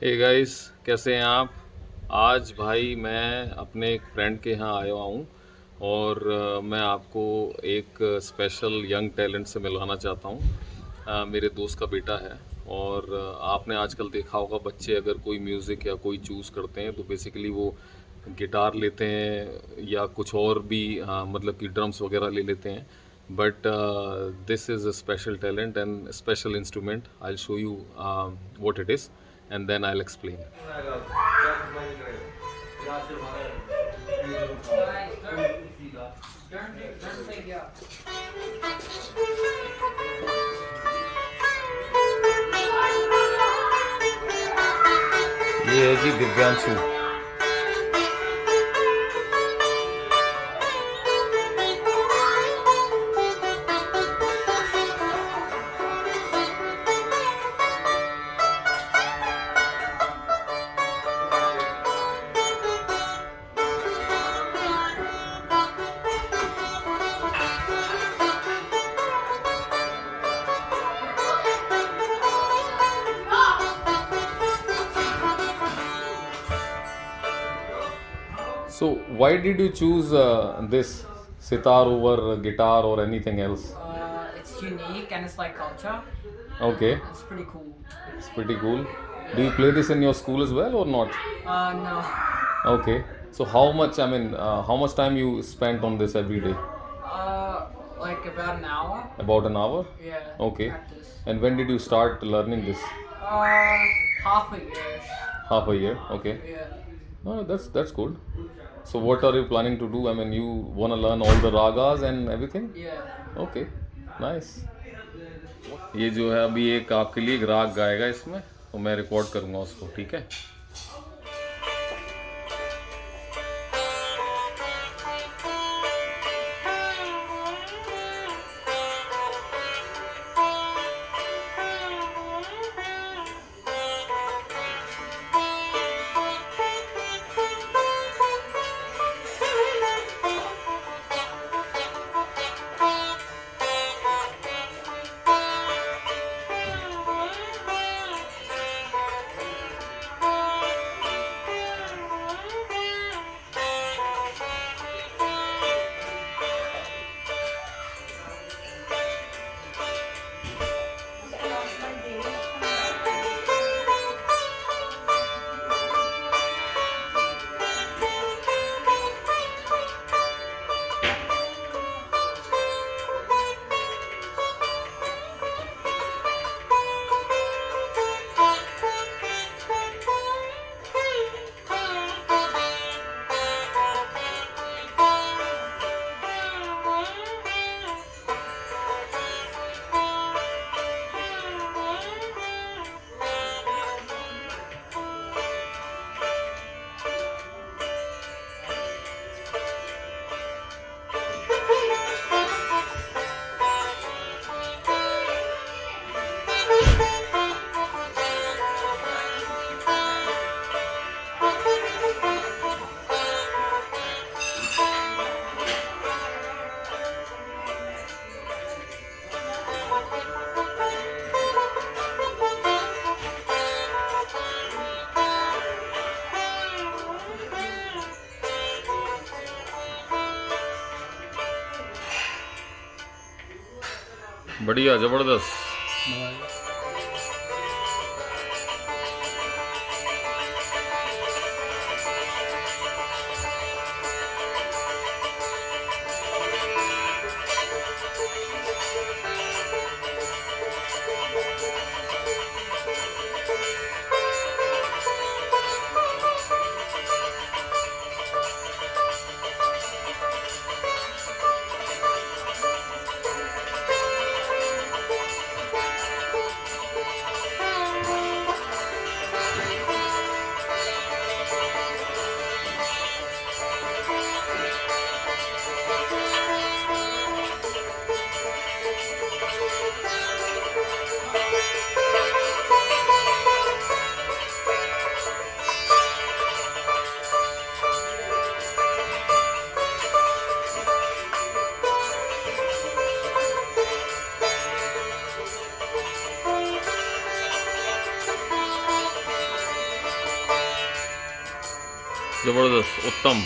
Hey guys कैसे हैं आप? आज भाई मैं अपने एक फ्रेंड के यहाँ आया हुआ हूँ और मैं आपको एक स्पेशल यंग टैलेंट से मिलवाना चाहता हूँ। मेरे दोस्त का बेटा है और आपने आजकल देखा होगा बच्चे अगर कोई म्यूज़िक या कोई चूज़ करते हैं तो बेसिकली वो गिटार लेते हैं या कुछ और भी अ, मतलब कि ड्रम्स वगैरह ले लेते हैं। But this is a special talent and special instrument I show you what it is. and then I'll explain. ये है जी Divyanshu So why did you choose uh, this sitar over guitar or anything else? Uh, it's unique and it's like culture. Okay, It's pretty cool. it's pretty cool. Do you play this in your school as well or not? Uh, no. Okay. So how much? I mean, uh, how much time you spent on this every day? Uh, like about an hour. About an hour. Yeah. Okay. Practice. And when did you start learning this? Uh, half a year. Half a year. Okay. no Oh, that's that's good. So what are you planning to do? I mean, you want to learn all the ragas and everything? Yeah. okay nice ये जो है अभी एक आपके लिए ग्राहक राग गाएगा इसमें तो मैं रिकॉर्ड करूँगा उसको ठीक है बढ़िया ज़बरदस्त। ज़बरदस्त उत्तम।